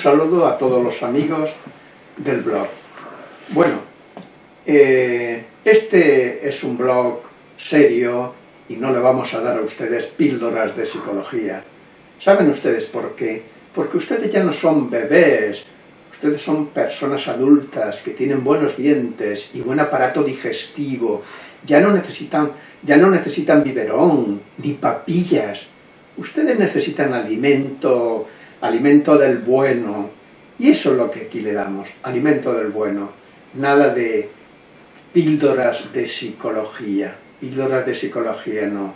Saludo a todos los amigos del blog. Bueno, eh, este es un blog serio y no le vamos a dar a ustedes píldoras de psicología. ¿Saben ustedes por qué? Porque ustedes ya no son bebés, ustedes son personas adultas que tienen buenos dientes y buen aparato digestivo, ya no necesitan, ya no necesitan biberón, ni papillas, ustedes necesitan alimento, alimento del bueno, y eso es lo que aquí le damos, alimento del bueno, nada de píldoras de psicología, píldoras de psicología no,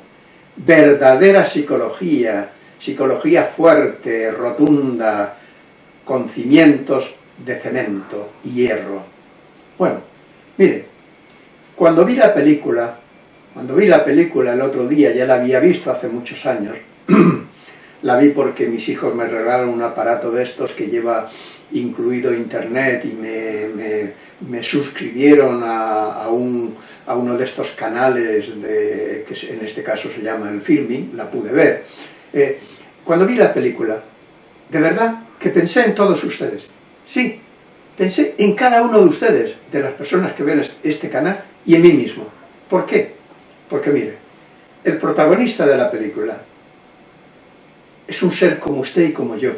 verdadera psicología, psicología fuerte, rotunda, con cimientos de cemento y hierro. Bueno, mire, cuando vi la película, cuando vi la película el otro día, ya la había visto hace muchos años, la vi porque mis hijos me regalaron un aparato de estos que lleva incluido internet y me, suscribieron a, uno de estos canales de, que en este caso se llama el filming, la pude ver. Eh, cuando vi la película, de verdad que pensé en todos ustedes. Sí, pensé en cada uno de ustedes, de las personas que ven este canal, y en mí mismo. ¿Por qué? Porque mire, el protagonista de la película, es un ser como usted y como yo.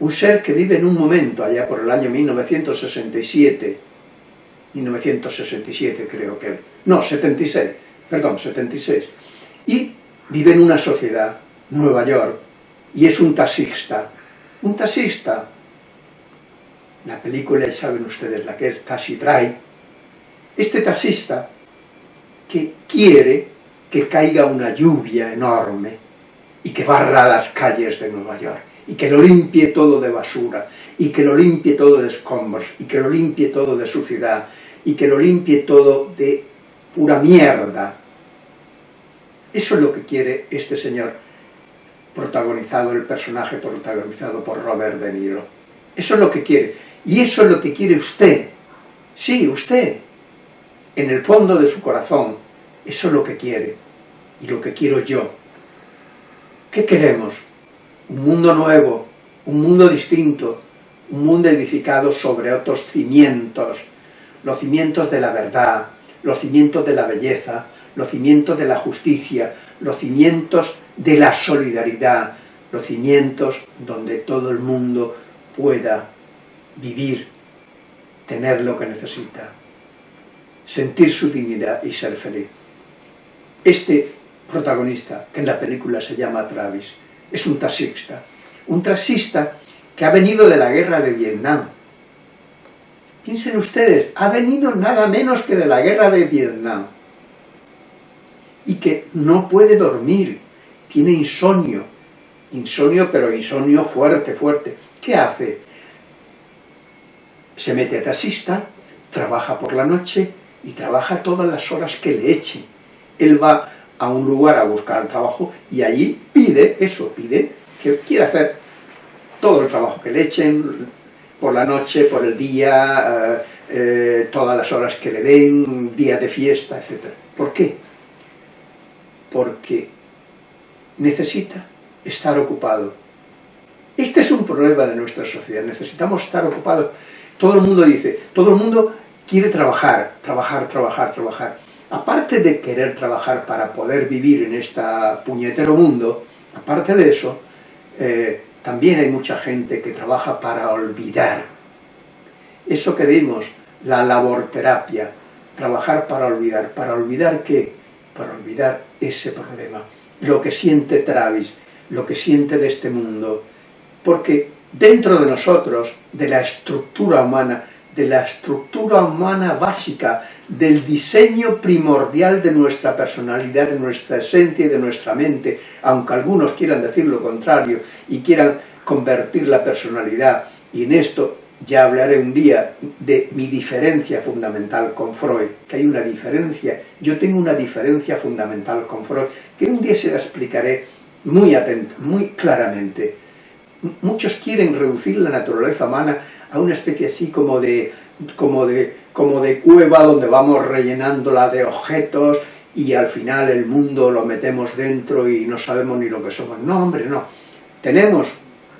Un ser que vive en un momento, allá por el año 1967, 1967 creo que, no, 76, perdón, 76, y vive en una sociedad, Nueva York, y es un taxista. Un taxista, la película, ya saben ustedes la que es Taxi Drive, este taxista que quiere que caiga una lluvia enorme, y que barra las calles de Nueva York, y que lo limpie todo de basura, y que lo limpie todo de escombros, y que lo limpie todo de suciedad, y que lo limpie todo de pura mierda. Eso es lo que quiere este señor, protagonizado, el personaje protagonizado por Robert De Niro. Eso es lo que quiere. Y eso es lo que quiere usted. Sí, usted. En el fondo de su corazón. Eso es lo que quiere. Y lo que quiero yo. ¿Qué queremos? Un mundo nuevo, un mundo distinto, un mundo edificado sobre otros cimientos, los cimientos de la verdad, los cimientos de la belleza, los cimientos de la justicia, los cimientos de la solidaridad, los cimientos donde todo el mundo pueda vivir, tener lo que necesita, sentir su dignidad y ser feliz. Este protagonista, que en la película se llama Travis, es un taxista. Un taxista que ha venido de la guerra de Vietnam. Piensen ustedes, ha venido nada menos que de la guerra de Vietnam. Y que no puede dormir, tiene insomnio. Insomnio, pero insomnio fuerte, fuerte. ¿Qué hace? Se mete a taxista, trabaja por la noche y trabaja todas las horas que le echen. Él va a un lugar a buscar trabajo y allí pide eso, pide que quiere hacer todo el trabajo que le echen, por la noche, por el día, eh, eh, todas las horas que le den, día de fiesta, etc. ¿Por qué? Porque necesita estar ocupado. Este es un problema de nuestra sociedad, necesitamos estar ocupados. Todo el mundo dice, todo el mundo quiere trabajar, trabajar, trabajar, trabajar aparte de querer trabajar para poder vivir en este puñetero mundo, aparte de eso, eh, también hay mucha gente que trabaja para olvidar. Eso que dimos, la laborterapia, trabajar para olvidar. ¿Para olvidar qué? Para olvidar ese problema. Lo que siente Travis, lo que siente de este mundo. Porque dentro de nosotros, de la estructura humana, de la estructura humana básica, del diseño primordial de nuestra personalidad, de nuestra esencia y de nuestra mente, aunque algunos quieran decir lo contrario y quieran convertir la personalidad, y en esto ya hablaré un día de mi diferencia fundamental con Freud, que hay una diferencia, yo tengo una diferencia fundamental con Freud, que un día se la explicaré muy atento, muy claramente. Muchos quieren reducir la naturaleza humana a una especie así como de, como de, como de cueva donde vamos rellenándola de objetos y al final el mundo lo metemos dentro y no sabemos ni lo que somos. No, hombre, no. Tenemos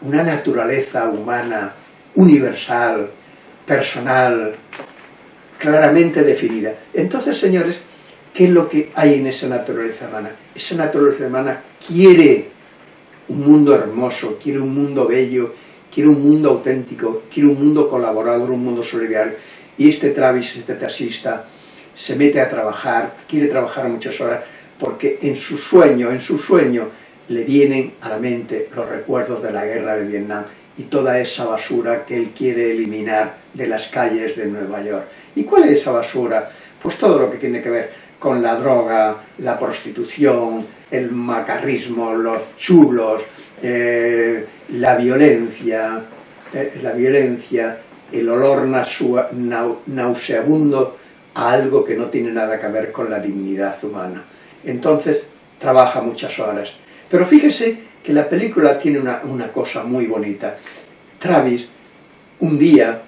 una naturaleza humana, universal, personal, claramente definida. Entonces, señores, ¿qué es lo que hay en esa naturaleza humana? Esa naturaleza humana quiere un mundo hermoso, quiere un mundo bello, quiere un mundo auténtico, quiere un mundo colaborador, un mundo solidario. Y este Travis, este taxista, se mete a trabajar, quiere trabajar muchas horas, porque en su sueño, en su sueño, le vienen a la mente los recuerdos de la guerra de Vietnam y toda esa basura que él quiere eliminar de las calles de Nueva York. ¿Y cuál es esa basura? Pues todo lo que tiene que ver con la droga, la prostitución, el macarrismo, los chulos, eh, la violencia, eh, la violencia, el olor nauseabundo a algo que no tiene nada que ver con la dignidad humana. Entonces, trabaja muchas horas. Pero fíjese que la película tiene una, cosa muy bonita. Travis, un día,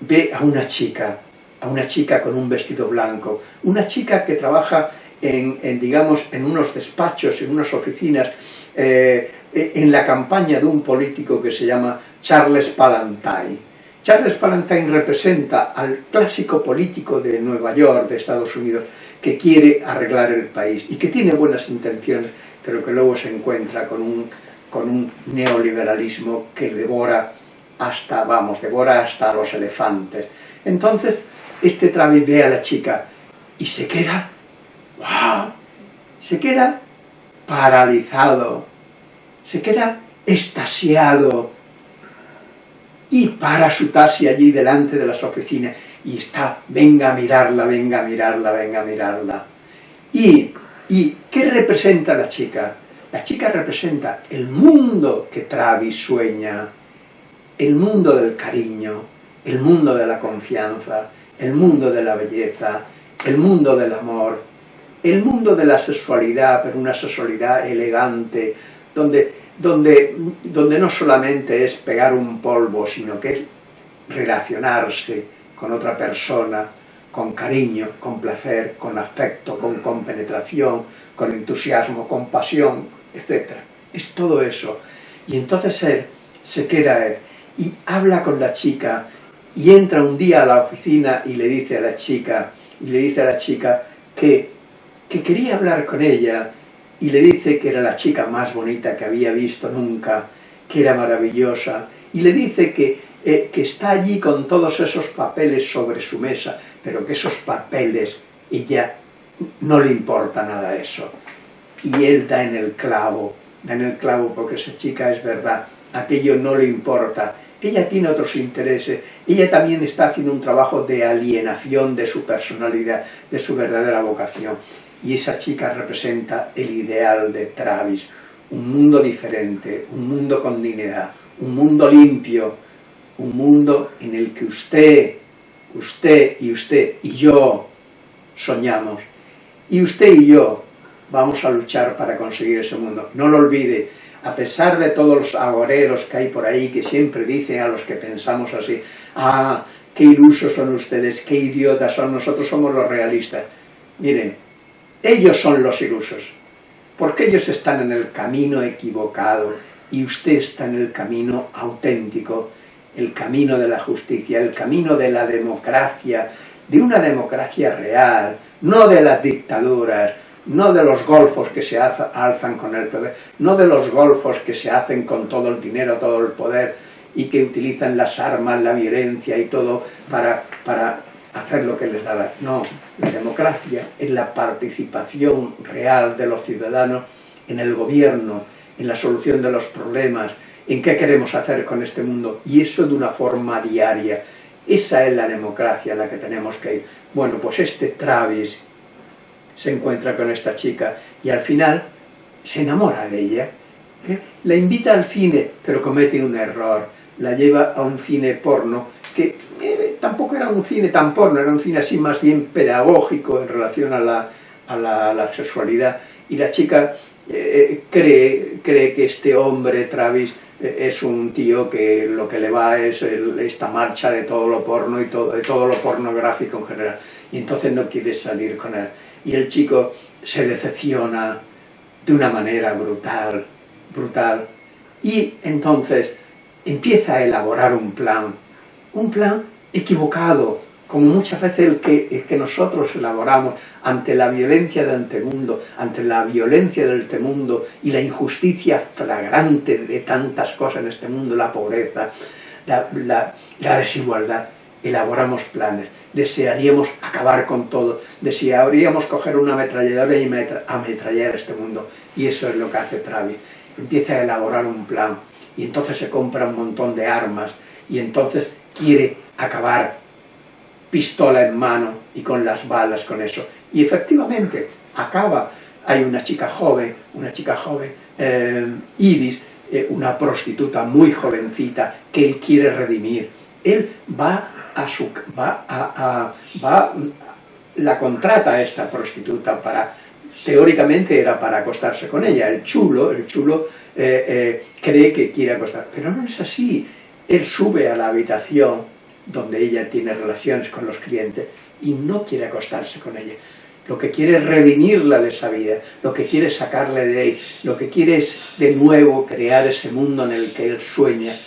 ve a una chica, a una chica con un vestido blanco, una chica que trabaja en, digamos, en unos despachos, en unas oficinas, eh, en la campaña de un político que se llama Charles Palantine. Charles Palantine representa al clásico político de Nueva York, de Estados Unidos, que quiere arreglar el país y que tiene buenas intenciones, pero que luego se encuentra con un, con un neoliberalismo que devora hasta, vamos, devora hasta los elefantes. Entonces, este Travis ve a la chica y se queda, ¡wow! Se queda paralizado, se queda estasiado, y para su taxi allí delante de las oficinas y está, venga a mirarla, venga a mirarla, venga a mirarla. ¿Y, y qué representa la chica? La chica representa el mundo que Travis sueña, el mundo del cariño, el mundo de la confianza, el mundo de la belleza, el mundo del amor, el mundo de la sexualidad, pero una sexualidad elegante, donde donde, donde no solamente es pegar un polvo, sino que es relacionarse con otra persona, con cariño, con placer, con afecto, con compenetración, con entusiasmo, con pasión, etc. Es todo eso. Y entonces él se queda él y habla con la chica y entra un día a la oficina y le dice a la chica, y le dice a la chica que, que quería hablar con ella y le dice que era la chica más bonita que había visto nunca, que era maravillosa, y le dice que, eh, que está allí con todos esos papeles sobre su mesa, pero que esos papeles, ella no le importa nada eso. Y él da en el clavo, da en el clavo porque esa chica es verdad, aquello no le importa, ella tiene otros intereses, ella también está haciendo un trabajo de alienación de su personalidad, de su verdadera vocación y esa chica representa el ideal de Travis, un mundo diferente, un mundo con dignidad, un mundo limpio, un mundo en el que usted, usted y usted y yo soñamos. Y usted y yo vamos a luchar para conseguir ese mundo. No lo olvide, a pesar de todos los agoreros que hay por ahí que siempre dicen a los que pensamos así, ah, qué ilusos son ustedes, qué idiotas son, nosotros somos los realistas. Miren, ellos son los ilusos, porque ellos están en el camino equivocado y usted está en el camino auténtico, el camino de la justicia, el camino de la democracia, de una democracia real, no de las dictaduras, no de los golfos que se alzan con el poder, no de los golfos que se hacen con todo el dinero, todo el poder, y que utilizan las armas, la violencia y todo para, para hacer lo que les da la... No, la democracia es la participación real de los ciudadanos en el gobierno, en la solución de los problemas, en qué queremos hacer con este mundo, y eso de una forma diaria. Esa es la democracia a la que tenemos que ir. Bueno, pues este Travis se encuentra con esta chica y al final se enamora de ella. ¿eh? La invita al cine, pero comete un error. La lleva a un cine porno que eh, tampoco era un cine tan porno, era un cine así más bien pedagógico en relación a la, a la, sexualidad. Y la chica eh, cree, cree que este hombre, Travis, eh, es un tío que lo que le va es esta marcha de todo lo porno y todo, de todo lo pornográfico en general. Y entonces no quiere salir con él. Y el chico se decepciona de una manera brutal, brutal. Y entonces empieza a elaborar un plan, un plan equivocado, como muchas veces el que, que nosotros elaboramos ante la violencia del antemundo, ante la violencia del mundo y la injusticia flagrante de tantas cosas en este mundo, la pobreza, la, desigualdad, elaboramos planes, desearíamos acabar con todo, desearíamos coger una ametralladora y ametrallar este mundo, y eso es lo que hace Travis, empieza a elaborar un plan, y entonces se compra un montón de armas, y entonces quiere acabar pistola en mano y con las balas con eso. Y efectivamente, acaba. Hay una chica joven, una chica joven, eh, Iris, eh, una prostituta muy jovencita que él quiere redimir. Él va a su... va a, va, la contrata a esta prostituta para... Teóricamente era para acostarse con ella. El chulo, el chulo eh, cree que quiere acostar. Pero no es así. Él sube a la habitación donde ella tiene relaciones con los clientes y no quiere acostarse con ella. Lo que quiere es redimirla de esa vida, lo que quiere es sacarle de ahí, lo que quiere es de nuevo crear ese mundo en el que él sueña,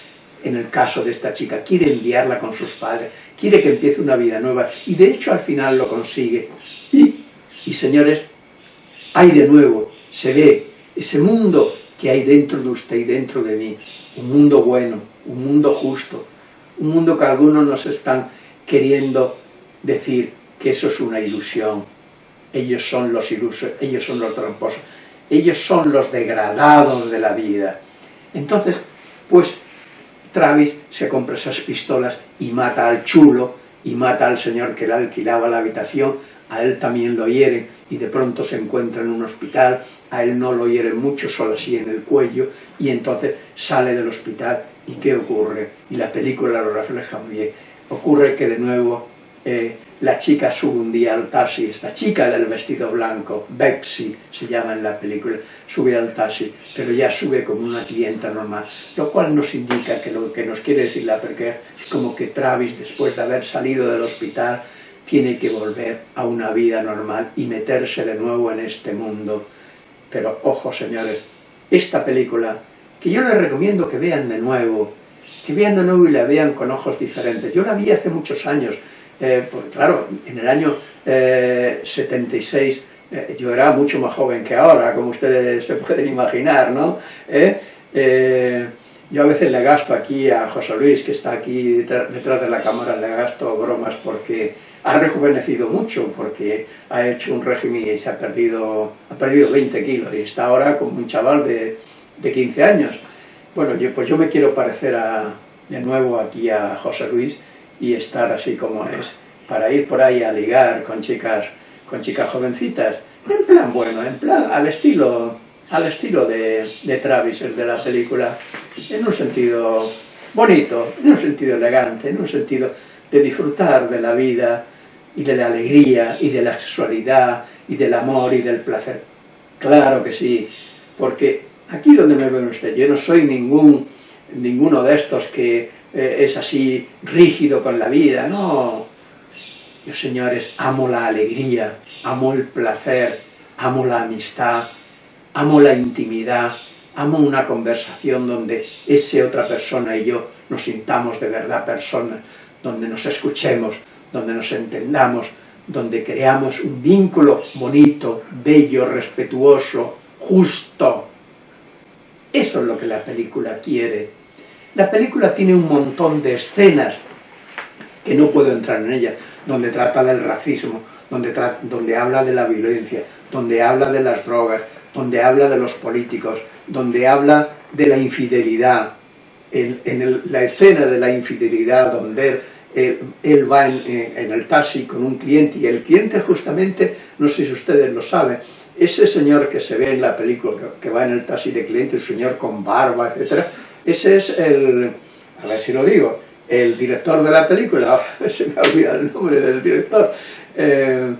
en el caso de esta chica, quiere enviarla con sus padres, quiere que empiece una vida nueva y de hecho al final lo consigue. Y, y señores, hay de nuevo, se ve ese mundo que hay dentro de usted y dentro de mí, un mundo bueno, un mundo justo, un mundo que algunos nos están queriendo decir que eso es una ilusión. Ellos son los ilusos, ellos son los tramposos, ellos son los degradados de la vida. Entonces, pues Travis se compra esas pistolas y mata al chulo y mata al señor que le alquilaba la habitación, a él también lo hieren y de pronto se encuentra en un hospital, a él no lo hieren mucho, solo así en el cuello, y entonces sale del hospital ¿Y qué ocurre? Y la película lo refleja muy bien. Ocurre que de nuevo eh, la chica sube un día al taxi, esta chica del vestido blanco, Betsy se llama en la película, sube al taxi, pero ya sube como una clienta normal, lo cual nos indica que lo que nos quiere decir la película es como que Travis, después de haber salido del hospital, tiene que volver a una vida normal y meterse de nuevo en este mundo. Pero ojo señores, esta película que yo les recomiendo que vean de nuevo, que vean de nuevo y la vean con ojos diferentes. Yo la vi hace muchos años, eh, pues, claro, en el año 76 eh, eh, yo era mucho más joven que ahora, como ustedes se pueden imaginar, ¿no? yo a veces le gasto aquí a José Luis, que está aquí detrás de la cámara, le gasto bromas porque ha rejuvenecido mucho, porque ha hecho un régimen y se ha perdido, ha perdido 20 kilos y está ahora como un chaval de de 15 años. Bueno, yo, pues yo me quiero parecer de nuevo aquí a José Luis y estar así como es, para ir por ahí a ligar con chicas, con chicas jovencitas, en plan bueno, en plan al estilo, al estilo de, de Travis, el de la película, en un sentido bonito, en un sentido elegante, en un sentido de disfrutar de la vida y de la alegría y de la sexualidad y del amor y del placer. Claro que sí, porque Aquí donde me ven usted, yo no soy ningún, ninguno de estos que eh, es así rígido con la vida, no. Yo, señores, amo la alegría, amo el placer, amo la amistad, amo la intimidad, amo una conversación donde esa otra persona y yo nos sintamos de verdad personas, donde nos escuchemos, donde nos entendamos, donde creamos un vínculo bonito, bello, respetuoso, justo, eso es lo que la película quiere. La película tiene un montón de escenas que no puedo entrar en ella, donde trata del racismo, donde, donde habla de la violencia, donde habla de las drogas, donde habla de los políticos, donde habla de la infidelidad. En, la escena de la infidelidad, donde él, va en, en, el taxi con un cliente, y el cliente justamente, no sé si ustedes lo saben, ese señor que se ve en la película, que va en el taxi de cliente, el señor con barba, etc., ese es el, a ver si lo digo, el director de la película, ahora se me ha olvidado el nombre del director, eh,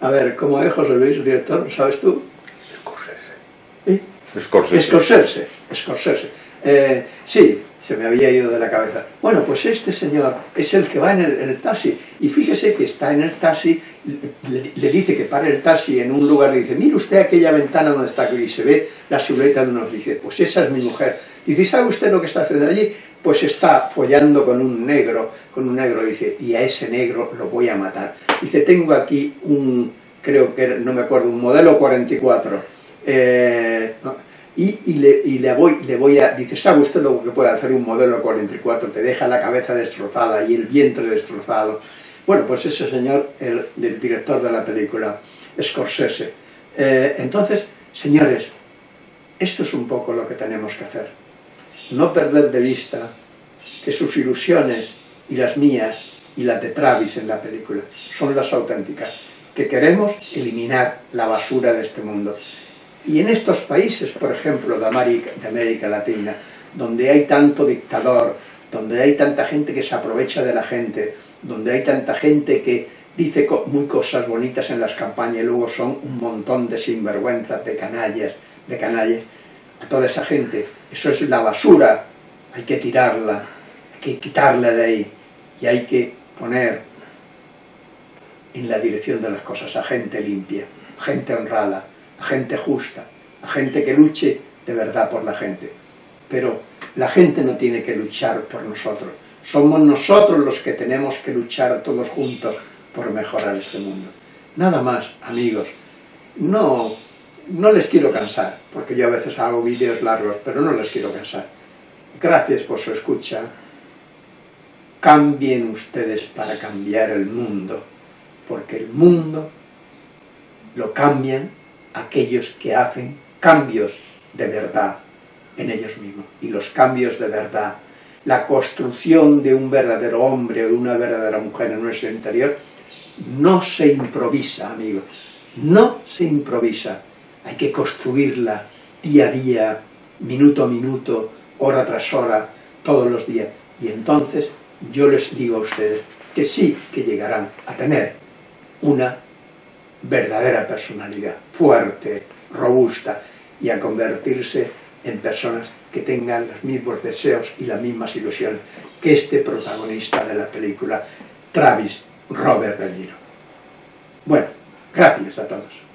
a ver, ¿cómo es José Luis, el director? ¿Sabes tú? Scorsese. Scorsese. Scorsese. Scorsese. Eh, sí, se me había ido de la cabeza. Bueno, pues este señor es el que va en el, taxi, y fíjese que está en el taxi, le, dice que pare el taxi en un lugar, dice, mire usted aquella ventana donde está, y se ve la silueta de unos, dice, pues esa es mi mujer. Dice, ¿sabe usted lo que está haciendo allí? Pues está follando con un negro, con un negro, dice, y a ese negro lo voy a matar. Dice, tengo aquí un, creo que, no me acuerdo, un modelo 44, eh, y, le, voy, le voy a, dice, ¿sabe usted lo que puede hacer un modelo 44? Te deja la cabeza destrozada y el vientre destrozado. Bueno, pues ese señor, el, director de la película, Scorsese. Eh, entonces, señores, esto es un poco lo que tenemos que hacer. No perder de vista que sus ilusiones y las mías y las de Travis en la película son las auténticas, que queremos eliminar la basura de este mundo. Y en estos países, por ejemplo, de América, de América Latina, donde hay tanto dictador, donde hay tanta gente que se aprovecha de la gente, donde hay tanta gente que dice muy cosas bonitas en las campañas y luego son un montón de sinvergüenzas, de canallas, de canallas, a toda esa gente, eso es la basura, hay que tirarla, hay que quitarla de ahí y hay que poner en la dirección de las cosas a gente limpia, gente honrada, a gente justa, a gente que luche de verdad por la gente. Pero la gente no tiene que luchar por nosotros. Somos nosotros los que tenemos que luchar todos juntos por mejorar este mundo. Nada más, amigos. No, no les quiero cansar, porque yo a veces hago vídeos largos, pero no les quiero cansar. Gracias por su escucha. Cambien ustedes para cambiar el mundo, porque el mundo lo cambian aquellos que hacen cambios de verdad en ellos mismos. Y los cambios de verdad, la construcción de un verdadero hombre o de una verdadera mujer en nuestro interior, no se improvisa, amigos, no se improvisa. Hay que construirla día a día, minuto a minuto, hora tras hora, todos los días. Y entonces yo les digo a ustedes que sí que llegarán a tener una verdadera personalidad, fuerte, robusta, y a convertirse en personas que tengan los mismos deseos y las mismas ilusiones que este protagonista de la película, Travis Robert De Niro. Bueno, gracias a todos.